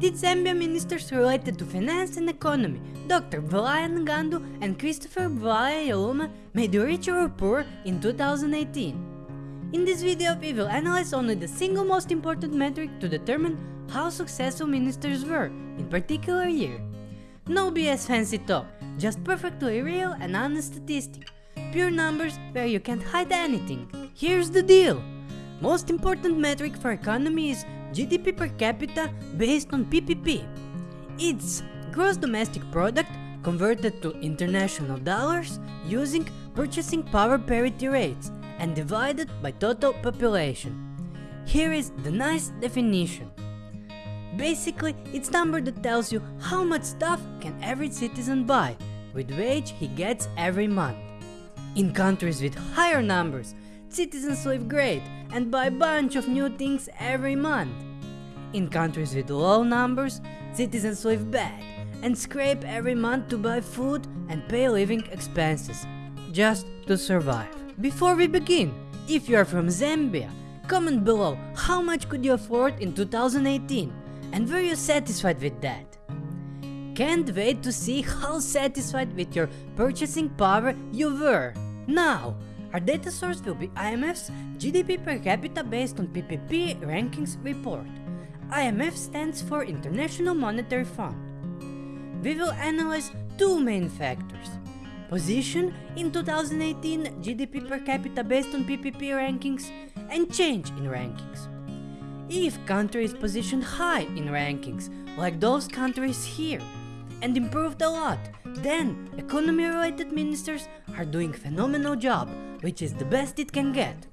did Zambia ministers related to finance and economy, Dr. Bwalya Ngandu and Christopher Yaluma, made richer or poor in 2018? In this video, we will analyze only the single most important metric to determine how successful ministers were in particular year. No BS fancy talk, just perfectly real and honest statistic. Pure numbers where you can't hide anything. Here's the deal. Most important metric for economy is GDP per capita based on PPP. It's gross domestic product converted to international dollars using purchasing power parity rates and divided by total population. Here is the nice definition. Basically, it's number that tells you how much stuff can every citizen buy with wage he gets every month. In countries with higher numbers, citizens live great and buy a bunch of new things every month. In countries with low numbers, citizens live bad and scrape every month to buy food and pay living expenses, just to survive. Before we begin, if you are from Zambia, comment below how much could you afford in 2018 and were you satisfied with that? Can't wait to see how satisfied with your purchasing power you were. Now, our data source will be IMF's GDP per capita based on PPP rankings report. IMF stands for International Monetary Fund. We will analyze two main factors. Position in 2018 GDP per capita based on PPP rankings and change in rankings. If country is positioned high in rankings, like those countries here, and improved a lot, then economy related ministers are doing phenomenal job, which is the best it can get.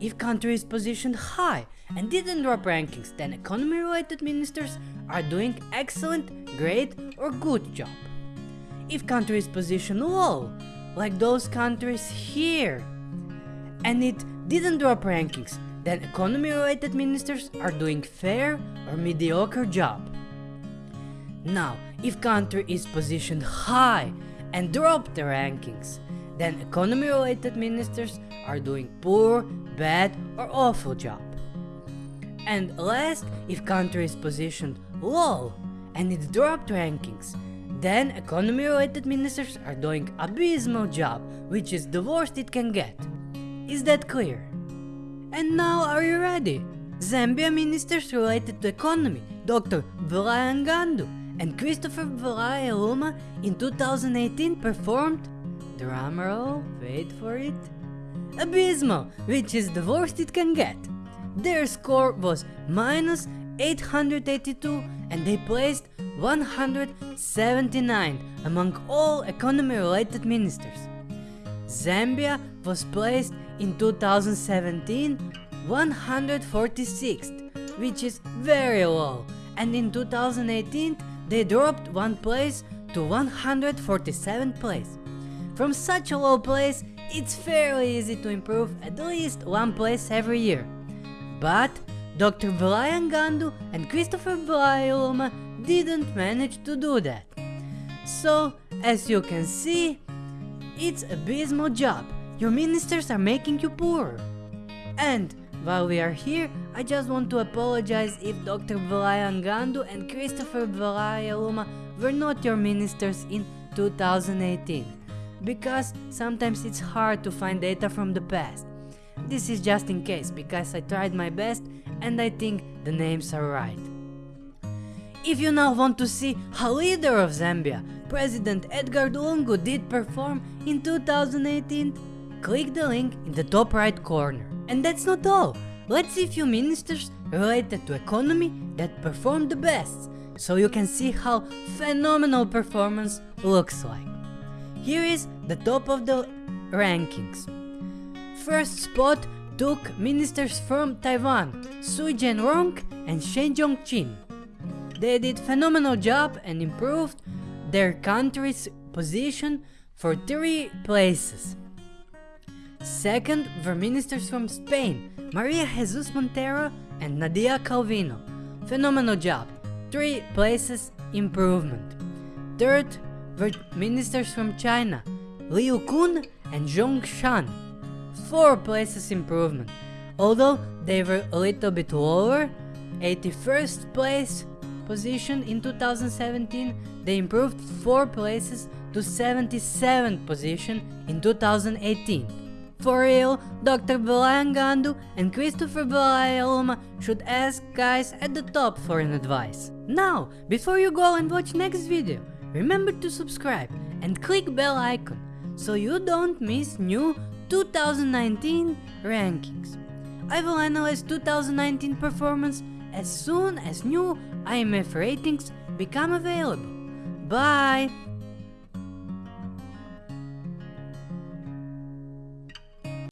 If country is positioned high and didn't drop rankings, then economy related ministers are doing excellent, great or good job. If country is positioned low, like those countries here, and it didn't drop rankings, then economy related ministers are doing fair or mediocre job. Now, if country is positioned high and dropped the rankings, then economy related ministers are doing poor, bad or awful job. And last, if country is positioned low and it dropped rankings, then economy related ministers are doing abysmal job, which is the worst it can get. Is that clear? And now are you ready? Zambia ministers related to economy, Dr. Bwalya Ngandu and Christopher Valaya Luma in 2018 performed, drumroll, wait for it, abysmal, which is the worst it can get. Their score was minus 882 and they placed 179 among all economy related ministers. Zambia was placed in 2017 146th, which is very low, and in 2018 they dropped one place to 147th place. From such a low place, it's fairly easy to improve at least one place every year. But Dr. Bwalya Ngandu and Christopher Valaya didn't manage to do that. So, as you can see, it's a abysmal job. Your ministers are making you poor. And while we are here, I just want to apologize if Dr. Bwalya Ngandu and Christopher Valaya Luma were not your ministers in 2018, because sometimes it's hard to find data from the past. This is just in case, because I tried my best and I think the names are right. If you now want to see how leader of Zambia, President Edgar Lungu did perform in 2018, click the link in the top right corner. And that's not all. Let's see few ministers related to economy that performed the best, so you can see how phenomenal performance looks like. Here is the top of the rankings. First spot took ministers from Taiwan, Su Jianrong and Shen Zhongqin. They did phenomenal job and improved their country's position for three places. Second were ministers from Spain, Maria Jesus Montero and Nadia Calvino. Phenomenal job, 3 places improvement. Third were ministers from China, Liu Kun and Zhong Shan. 4 places improvement, although they were a little bit lower, 81st place position in 2017, they improved 4 places to 77th position in 2018. For real, Dr. Brian Gandu and Christopher Balayaulma should ask guys at the top for an advice. Now, before you go and watch next video, remember to subscribe and click bell icon so you don't miss new 2019 rankings. I will analyze 2019 performance as soon as new IMF ratings become available. Bye!